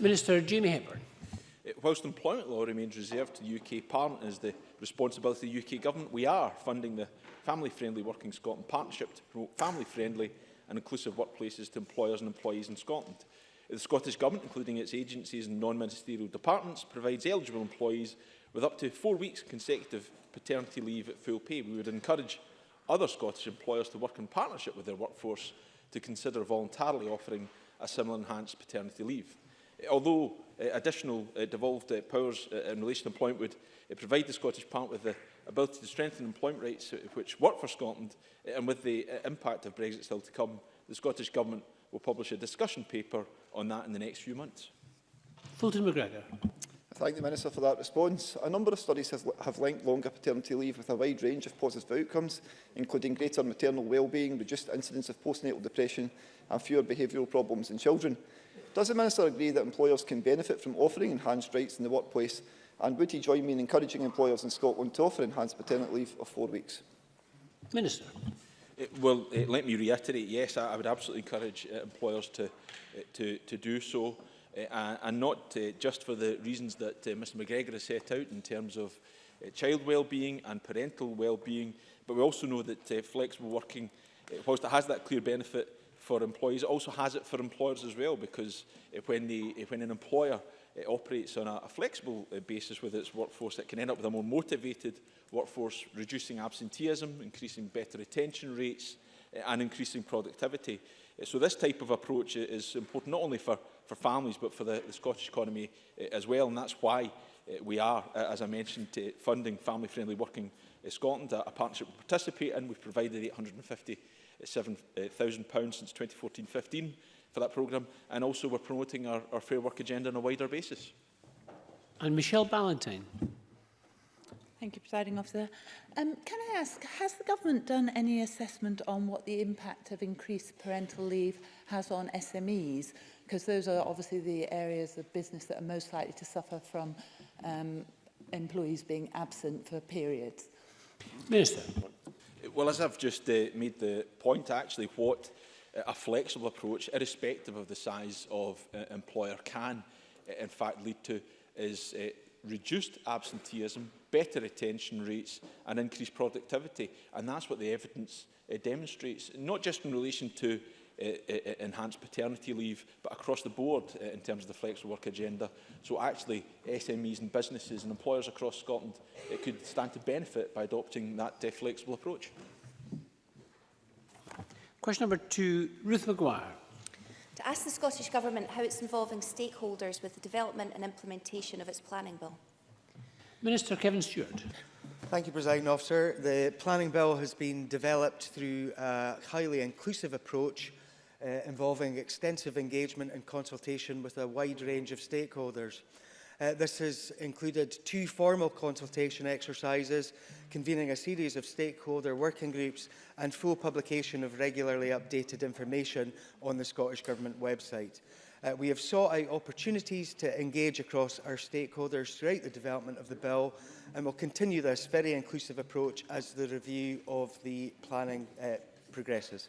Minister Jamie Hepburn. Uh, whilst employment law remains reserved to the UK Parliament as the responsibility of the UK Government, we are funding the Family Friendly Working Scotland Partnership to promote family-friendly and inclusive workplaces to employers and employees in Scotland. The Scottish Government, including its agencies and non-ministerial departments, provides eligible employees with up to four weeks consecutive paternity leave at full pay. We would encourage other Scottish employers to work in partnership with their workforce to consider voluntarily offering a similar enhanced paternity leave. Eh, although uh, additional uh, devolved uh, powers uh, in relation to employment would uh, provide the Scottish Parliament with the ability to strengthen employment rates which work for Scotland, and with the uh, impact of Brexit still to come, the Scottish Government will publish a discussion paper on that in the next few months. Fulton McGregor. I thank the Minister for that response. A number of studies have, have linked longer paternity leave with a wide range of positive outcomes, including greater maternal well-being, reduced incidence of postnatal depression and fewer behavioural problems in children. Does the Minister agree that employers can benefit from offering enhanced rights in the workplace And would he join me in encouraging employers in Scotland to offer enhanced paternity leave of four weeks? Minister. It, eh, well, it, eh, let me reiterate, yes, I, I would absolutely encourage uh, employers to, uh, to, to do so, uh, and not uh, just for the reasons that uh, Mr McGregor has set out in terms of uh, child well-being and parental well-being, but we also know that uh, flexible working, uh, whilst it has that clear benefit for employees, it also has it for employers as well, because uh, when, they, uh, when an employer it operates on a, a flexible uh, basis with its workforce. that can end up with a more motivated workforce, reducing absenteeism, increasing better retention rates, uh, and increasing productivity. Uh, so this type of approach is important not only for, for families, but for the, the Scottish economy uh, as well. And that's why uh, we are, uh, as I mentioned, uh, funding family-friendly working uh, Scotland, a, a partnership we participate in. We've provided £857,000 uh, since 2014-15 for that programme. And also we're promoting our, our Fair Work agenda on a wider basis. And Michelle Ballantyne. Thank you, Presiding Officer. Um, can I ask, has the government done any assessment on what the impact of increased parental leave has on SMEs? Because those are obviously the areas of business that are most likely to suffer from um, employees being absent for periods. Minister. Well, as I've just uh, made the point, actually, what a flexible approach, irrespective of the size of uh, employer, can uh, in fact lead to is uh, reduced absenteeism, better retention rates and increased productivity. And that's what the evidence uh, demonstrates, not just in relation to uh, uh, uh enhanced paternity leave, but across the board uh, in terms of the flexible work agenda. So actually, SMEs and businesses and employers across Scotland uh, could stand to benefit by adopting that uh, flexible approach. Question number two, Ruth McGuire. To ask the Scottish Government how it's involving stakeholders with the development and implementation of its planning bill. Minister Kevin Stewart. Thank you, President Officer. The planning bill has been developed through a highly inclusive approach uh, involving extensive engagement and consultation with a wide range of stakeholders. Uh, this has included two formal consultation exercises, convening a series of stakeholder working groups and full publication of regularly updated information on the Scottish Government website. Uh, we have sought out opportunities to engage across our stakeholders throughout the development of the bill and will continue this very inclusive approach as the review of the planning uh, progresses.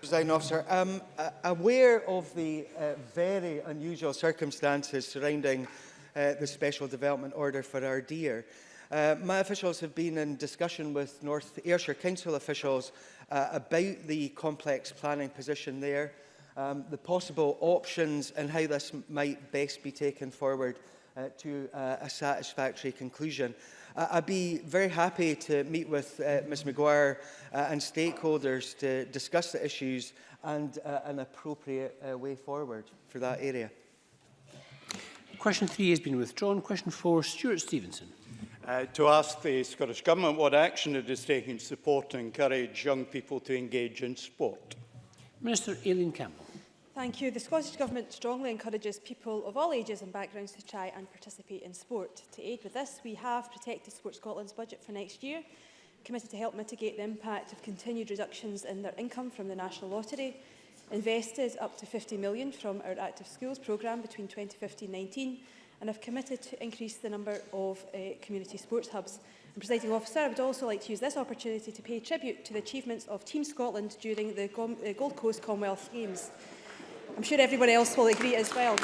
President Officer. Um, aware of the uh, very unusual circumstances surrounding uh, the Special Development Order for our deer, uh, my officials have been in discussion with North Ayrshire Council officials uh, about the complex planning position there, um, the possible options and how this might best be taken forward uh, to uh, a satisfactory conclusion. I'd be very happy to meet with uh, Ms McGuire uh, and stakeholders to discuss the issues and uh, an appropriate uh, way forward for that area. Question three has been withdrawn. Question four, Stuart Stevenson. Uh, to ask the Scottish Government what action it is taking to support and encourage young people to engage in sport. Minister Aileen Campbell. Thank you. The Scottish Government strongly encourages people of all ages and backgrounds to try and participate in sport. To aid with this, we have protected Sport Scotland's budget for next year, committed to help mitigate the impact of continued reductions in their income from the National Lottery, invested up to 50 million from our Active Schools programme between 2015-19 and have committed to increase the number of uh, community sports hubs. And presiding officer, I would also like to use this opportunity to pay tribute to the achievements of Team Scotland during the uh, Gold Coast Commonwealth Games. I'm sure everyone else will agree as well.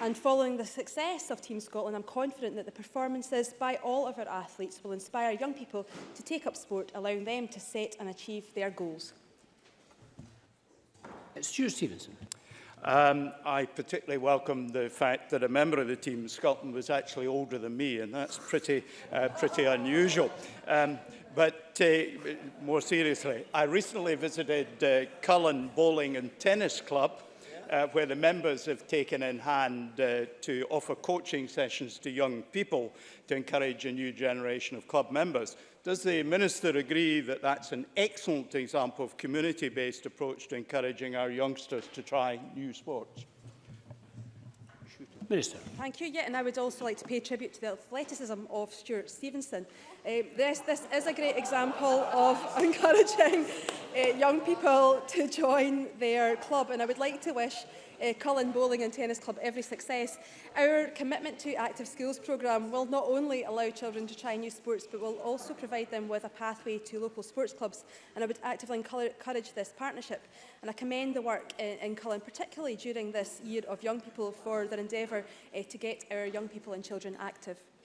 And following the success of Team Scotland, I'm confident that the performances by all of our athletes will inspire young people to take up sport, allowing them to set and achieve their goals. Stuart Stevenson. Um, I particularly welcome the fact that a member of the team Scotland was actually older than me, and that's pretty, uh, pretty unusual. Um, to, more seriously, I recently visited uh, Cullen Bowling and Tennis Club, uh, where the members have taken in hand uh, to offer coaching sessions to young people to encourage a new generation of club members. Does the Minister agree that that's an excellent example of community-based approach to encouraging our youngsters to try new sports? Minister. Thank you. Yeah, and I would also like to pay tribute to the athleticism of Stuart Stevenson. Um, this, this is a great example of encouraging uh, young people to join their club, and I would like to wish uh, Cullen Bowling and Tennis Club every success. Our commitment to active schools programme will not only allow children to try new sports but will also provide them with a pathway to local sports clubs and I would actively encourage this partnership and I commend the work in, uh, in Cullen particularly during this year of young people for their endeavour uh, to get our young people and children active.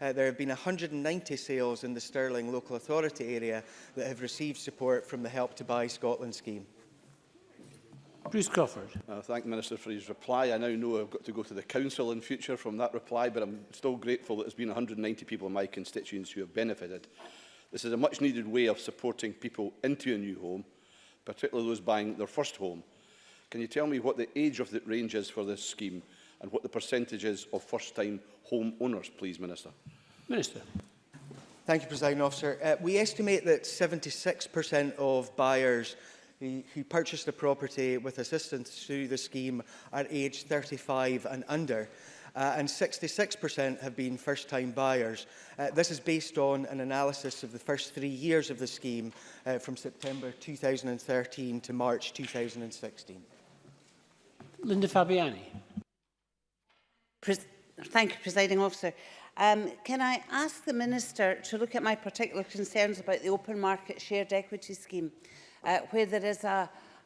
uh, there have been 190 sales in the Stirling local authority area that have received support from the Help to Buy Scotland scheme. Bruce Crawford. I uh, thank the Minister for his reply. I now know I've got to go to the Council in future from that reply, but I'm still grateful that there's been 190 people in my constituents who have benefited. This is a much-needed way of supporting people into a new home, particularly those buying their first home. Can you tell me what the age of the range is for this scheme and what the percentage is of first-time home owners, please, Minister? Minister. Thank you, President Officer. Uh, we estimate that 76% of buyers who, who purchased a property with assistance through the scheme are aged 35 and under. Uh, and 66% have been first-time buyers. Uh, this is based on an analysis of the first three years of the scheme uh, from September 2013 to March 2016. Linda Fabiani. Pre Thank you, Presiding Officer. Um, can I ask the Minister to look at my particular concerns about the open market shared equity scheme? uh, where there is a,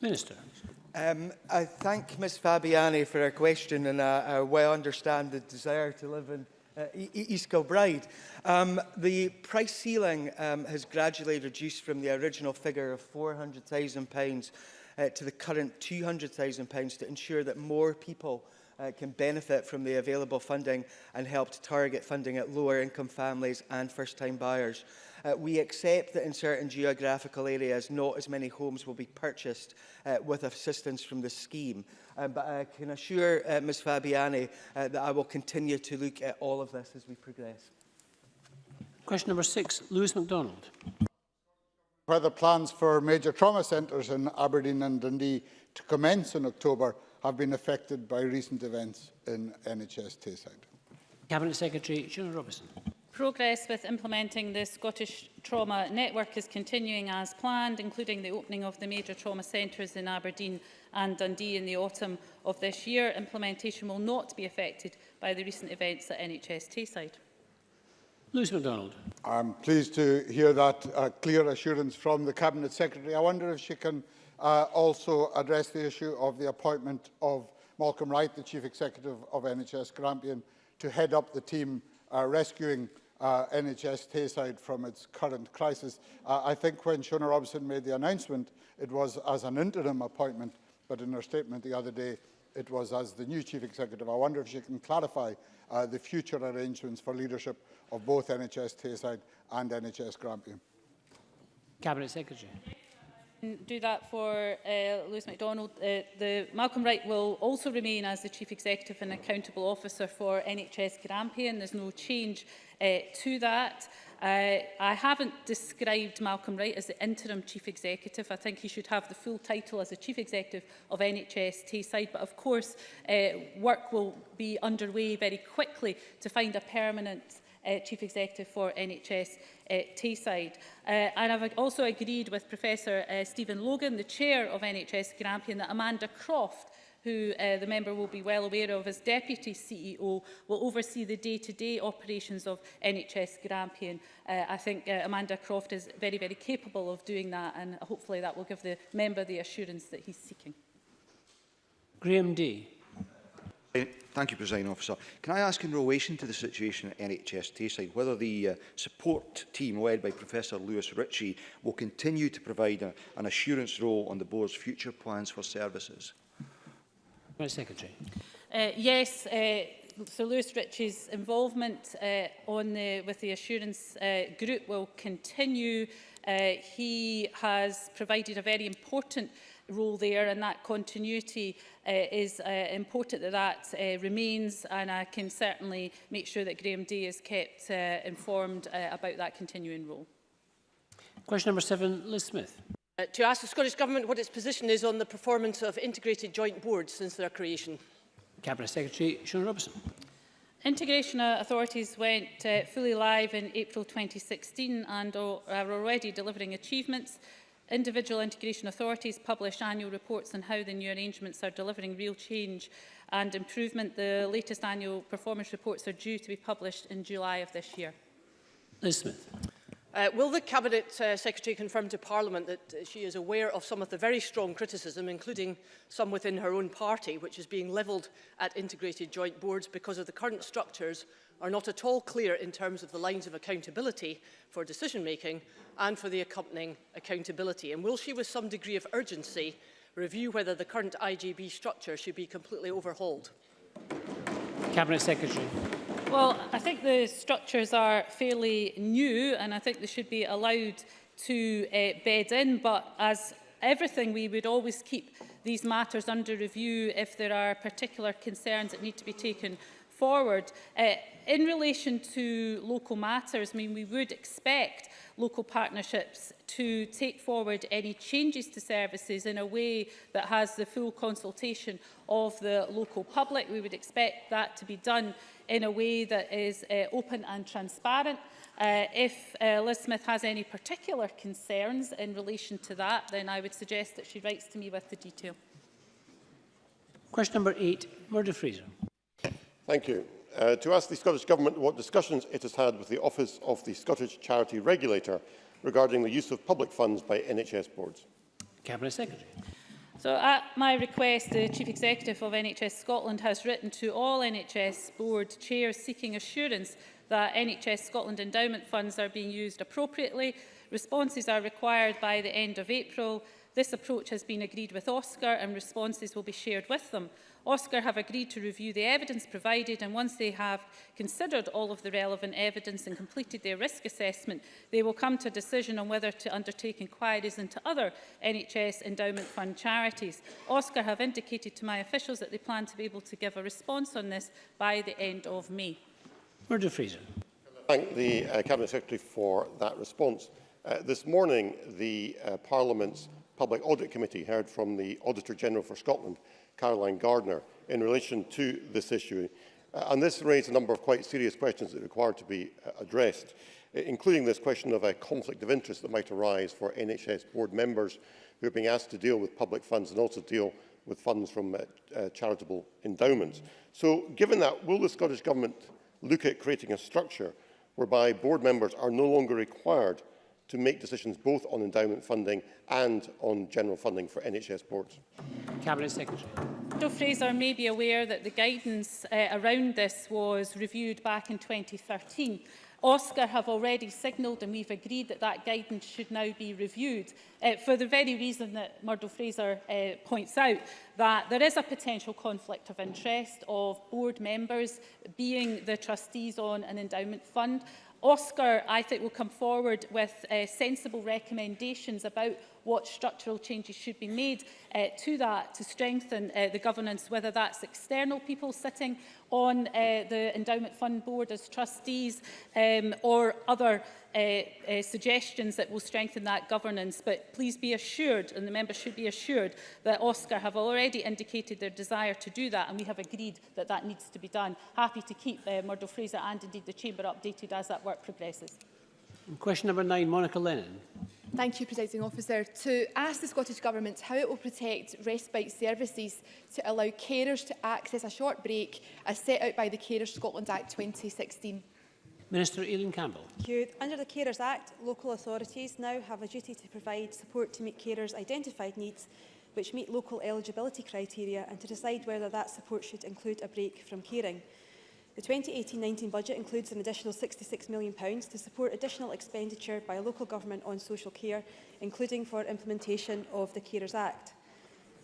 Minister. Um, I thank Ms Fabiani for her question and I, I well understand the desire to live in uh, e, e, East Kilbride. Um, the price ceiling um, has gradually reduced from the original figure of £400,000 uh, to the current £200,000 to ensure that more people uh, can benefit from the available funding and help to target funding at lower income families and first time buyers. Uh, we accept that in certain geographical areas, not as many homes will be purchased uh, with assistance from the scheme. Um, but I can assure uh, Ms Fabiani uh, that I will continue to look at all of this as we progress. Question number six, Lewis MacDonald. Whether plans for major trauma centres in Aberdeen and Dundee to commence in October have been affected by recent events in NHS Tayside. Cabinet Secretary Shona Robertson. Progress with implementing the Scottish Trauma Network is continuing as planned, including the opening of the major trauma centres in Aberdeen and Dundee in the autumn of this year. Implementation will not be affected by the recent events at NHS Tayside. Lewis MacDonald. I'm pleased to hear that uh, clear assurance from the Cabinet Secretary. I wonder if she can uh, also address the issue of the appointment of Malcolm Wright, the Chief Executive of NHS Grampian, to head up the team uh, rescuing uh, NHS Tayside from its current crisis. Uh, I think when Shona Robson made the announcement, it was as an interim appointment, but in her statement the other day, it was as the new Chief Executive. I wonder if she can clarify uh, the future arrangements for leadership of both NHS Tayside and NHS Grampian. Cabinet Secretary do that for uh, Lewis MacDonald. Uh, the, Malcolm Wright will also remain as the Chief Executive and Accountable Officer for NHS Grampian. There's no change uh, to that. Uh, I haven't described Malcolm Wright as the interim chief executive. I think he should have the full title as the chief executive of NHS Tayside. But of course, uh, work will be underway very quickly to find a permanent uh, Chief Executive for NHS uh, Tayside. Uh, and I've also agreed with Professor uh, Stephen Logan, the Chair of NHS Grampian, that Amanda Croft who uh, the member will be well aware of as Deputy CEO, will oversee the day-to-day -day operations of NHS Grampian. Uh, I think uh, Amanda Croft is very, very capable of doing that and hopefully that will give the member the assurance that he's seeking. Graham Day. Thank you, President Officer. Can I ask in relation to the situation at NHS Tayside whether the uh, support team led by Professor Lewis Ritchie will continue to provide a, an assurance role on the Board's future plans for services? Madam Secretary. Uh, yes, uh, so Lewis Ritchie's involvement uh, on the, with the assurance uh, group will continue. Uh, he has provided a very important role there and that continuity uh, is uh, important that that uh, remains and I can certainly make sure that Graham Day is kept uh, informed uh, about that continuing role. Question number seven, Liz Smith. Uh, to ask the Scottish Government what its position is on the performance of integrated joint boards since their creation. Cabinet Secretary Sean Robertson. Integration authorities went uh, fully live in April 2016 and are already delivering achievements Individual integration authorities publish annual reports on how the new arrangements are delivering real change and improvement. The latest annual performance reports are due to be published in July of this year. Ms Smith. Uh, will the Cabinet uh, Secretary confirm to Parliament that uh, she is aware of some of the very strong criticism, including some within her own party, which is being levelled at integrated joint boards because of the current structures are not at all clear in terms of the lines of accountability for decision-making and for the accompanying accountability? And will she, with some degree of urgency, review whether the current IGB structure should be completely overhauled? Cabinet Secretary. Well, I think the structures are fairly new and I think they should be allowed to uh, bed in, but as everything, we would always keep these matters under review if there are particular concerns that need to be taken forward. Uh, in relation to local matters, I mean, we would expect local partnerships to take forward any changes to services in a way that has the full consultation of the local public. We would expect that to be done in a way that is uh, open and transparent. Uh, if uh, Liz Smith has any particular concerns in relation to that, then I would suggest that she writes to me with the detail. Question number eight, Murder Fraser. Thank you. Uh, to ask the Scottish Government what discussions it has had with the Office of the Scottish Charity Regulator regarding the use of public funds by NHS boards. Cabinet Secretary. So at my request, the Chief Executive of NHS Scotland has written to all NHS board chairs seeking assurance that NHS Scotland endowment funds are being used appropriately. Responses are required by the end of April. This approach has been agreed with Oscar and responses will be shared with them. OSCAR have agreed to review the evidence provided and once they have considered all of the relevant evidence and completed their risk assessment, they will come to a decision on whether to undertake inquiries into other NHS Endowment Fund charities. OSCAR have indicated to my officials that they plan to be able to give a response on this by the end of May. Murdo Fraser. Thank the uh, Cabinet Secretary for that response. Uh, this morning, the uh, Parliament's Public Audit Committee heard from the Auditor General for Scotland Caroline Gardner in relation to this issue. Uh, and this raised a number of quite serious questions that require to be uh, addressed, including this question of a conflict of interest that might arise for NHS board members who are being asked to deal with public funds and also deal with funds from uh, uh, charitable endowments. So given that, will the Scottish Government look at creating a structure whereby board members are no longer required to make decisions both on endowment funding and on general funding for NHS boards. Cabinet Secretary. Dr Fraser may be aware that the guidance uh, around this was reviewed back in 2013. Oscar have already signalled and we've agreed that that guidance should now be reviewed uh, for the very reason that Murdo Fraser uh, points out, that there is a potential conflict of interest of board members being the trustees on an endowment fund Oscar, I think, will come forward with uh, sensible recommendations about what structural changes should be made uh, to that to strengthen uh, the governance, whether that's external people sitting on uh, the Endowment Fund Board as trustees um, or other uh, uh, suggestions that will strengthen that governance. But please be assured, and the members should be assured, that Oscar have already indicated their desire to do that, and we have agreed that that needs to be done. Happy to keep uh, Murdo Fraser and indeed the Chamber updated as that work progresses. question number nine, Monica Lennon. Thank you, Presiding Officer. To ask the Scottish Government how it will protect respite services to allow carers to access a short break as set out by the Carers Scotland Act 2016. Minister Aileen Campbell. Thank you. Under the Carers Act, local authorities now have a duty to provide support to meet carers' identified needs which meet local eligibility criteria and to decide whether that support should include a break from caring. The 2018-19 budget includes an additional £66 million to support additional expenditure by local government on social care, including for implementation of the Carers Act.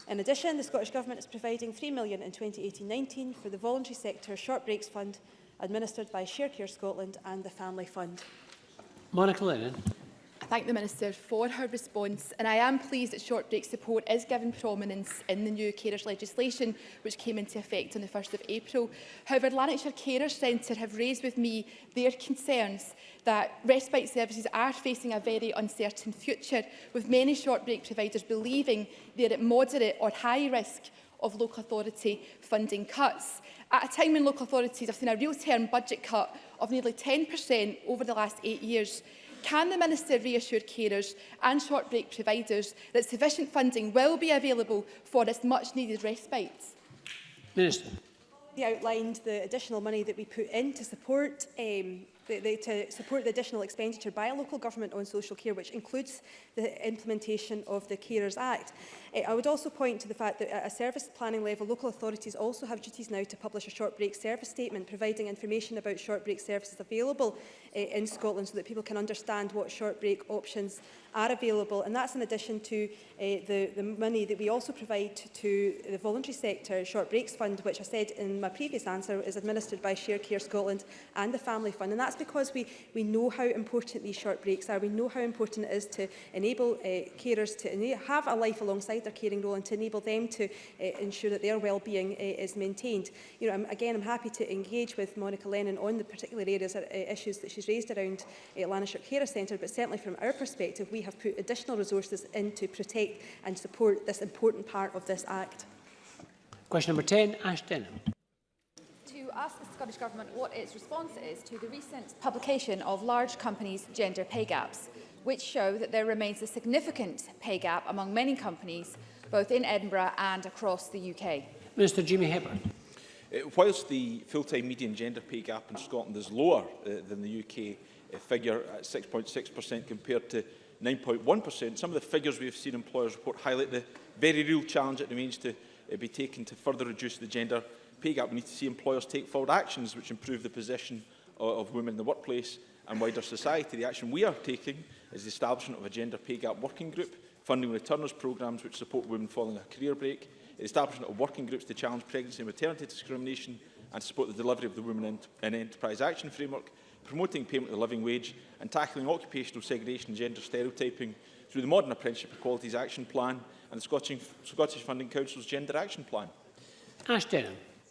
In addition, the Scottish Government is providing £3 million in 2018-19 for the Voluntary Sector Short Breaks Fund, administered by ShareCare Scotland and the Family Fund. Monica Lennon. I thank the Minister for her response and I am pleased that short break support is given prominence in the new carers legislation which came into effect on the 1st of April. However, Lanarkshire Carers Centre have raised with me their concerns that respite services are facing a very uncertain future with many short break providers believing they are at moderate or high risk of local authority funding cuts. At a time when local authorities have seen a real-term budget cut of nearly 10% over the last eight years, can the Minister reassure carers and short break providers that sufficient funding will be available for this much-needed respite? Minister. We outlined the additional money that we put in to support um, the, the, to support the additional expenditure by a local government on social care, which includes the implementation of the Carers Act. Eh, I would also point to the fact that at a service planning level, local authorities also have duties now to publish a short break service statement, providing information about short break services available eh, in Scotland so that people can understand what short break options are available. And that's in addition to eh, the, the money that we also provide to the voluntary sector short breaks fund, which I said in my previous answer is administered by Share Care Scotland and the Family Fund. And that's because we, we know how important these short breaks are. We know how important it is to enable uh, carers to have a life alongside their caring role and to enable them to uh, ensure that their well-being uh, is maintained. You know, I'm, again, I'm happy to engage with Monica Lennon on the particular areas, uh, issues that she's raised around uh, Lanarkshire Carer Centre, but certainly from our perspective, we have put additional resources in to protect and support this important part of this Act. Question number 10, Ash Denham ask the Scottish Government what its response is to the recent publication of large companies' gender pay gaps which show that there remains a significant pay gap among many companies, both in Edinburgh and across the UK. Minister Jimmy Hepburn. Uh, whilst the full-time median gender pay gap in Scotland is lower uh, than the UK uh, figure at 6.6% compared to 9.1%, some of the figures we have seen employers report highlight the very real challenge that remains to uh, be taken to further reduce the gender pay gap. We need to see employers take forward actions which improve the position of, of women in the workplace and wider society. The action we are taking is the establishment of a gender pay gap working group, funding returners programmes which support women following a career break, the establishment of working groups to challenge pregnancy and maternity discrimination and support the delivery of the Women in, in Enterprise Action Framework, promoting payment of the living wage and tackling occupational segregation and gender stereotyping through the Modern Apprenticeship Equalities Action Plan and the Scottish, Scottish Funding Council's Gender Action Plan. Ash Denham.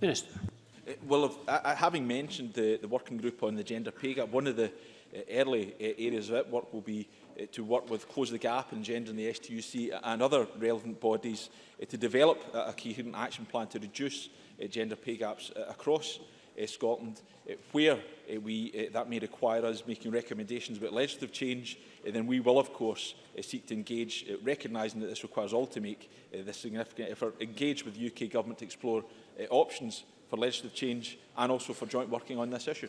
Minister. Uh, well, if, uh, uh, having mentioned the, the working group on the gender pay gap, one of the uh, early uh, areas of that work will be Uh, to work with Close the Gap and Gender and the STUC and other relevant bodies uh, to develop a coherent action plan to reduce uh, gender pay gaps across Scotland, where we, that may require us making recommendations about legislative change, then we will, of course, seek to engage, recognising that this requires all to make this significant effort, engage with the UK Government to explore options for legislative change and also for joint working on this issue.